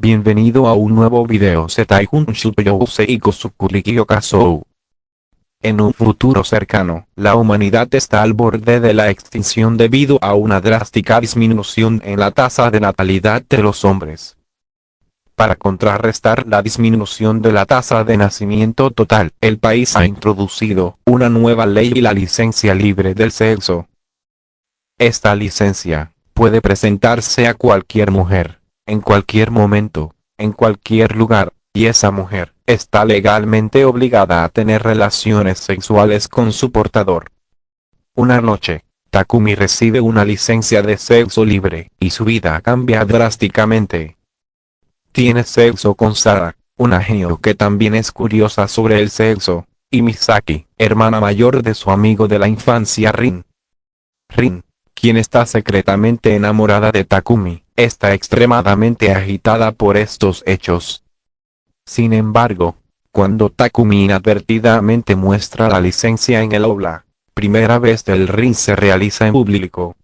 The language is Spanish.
Bienvenido a un nuevo video Setai Hunshuto Yousei Kosukurikyo Kasou. En un futuro cercano, la humanidad está al borde de la extinción debido a una drástica disminución en la tasa de natalidad de los hombres. Para contrarrestar la disminución de la tasa de nacimiento total, el país ha introducido una nueva ley y la licencia libre del sexo. Esta licencia puede presentarse a cualquier mujer, en cualquier momento, en cualquier lugar, y esa mujer está legalmente obligada a tener relaciones sexuales con su portador. Una noche, Takumi recibe una licencia de sexo libre, y su vida cambia drásticamente. Tiene sexo con Sara, una genio que también es curiosa sobre el sexo, y Misaki, hermana mayor de su amigo de la infancia Rin. Rin, quien está secretamente enamorada de Takumi, está extremadamente agitada por estos hechos. Sin embargo, cuando Takumi inadvertidamente muestra la licencia en el aula, primera vez del ring se realiza en público,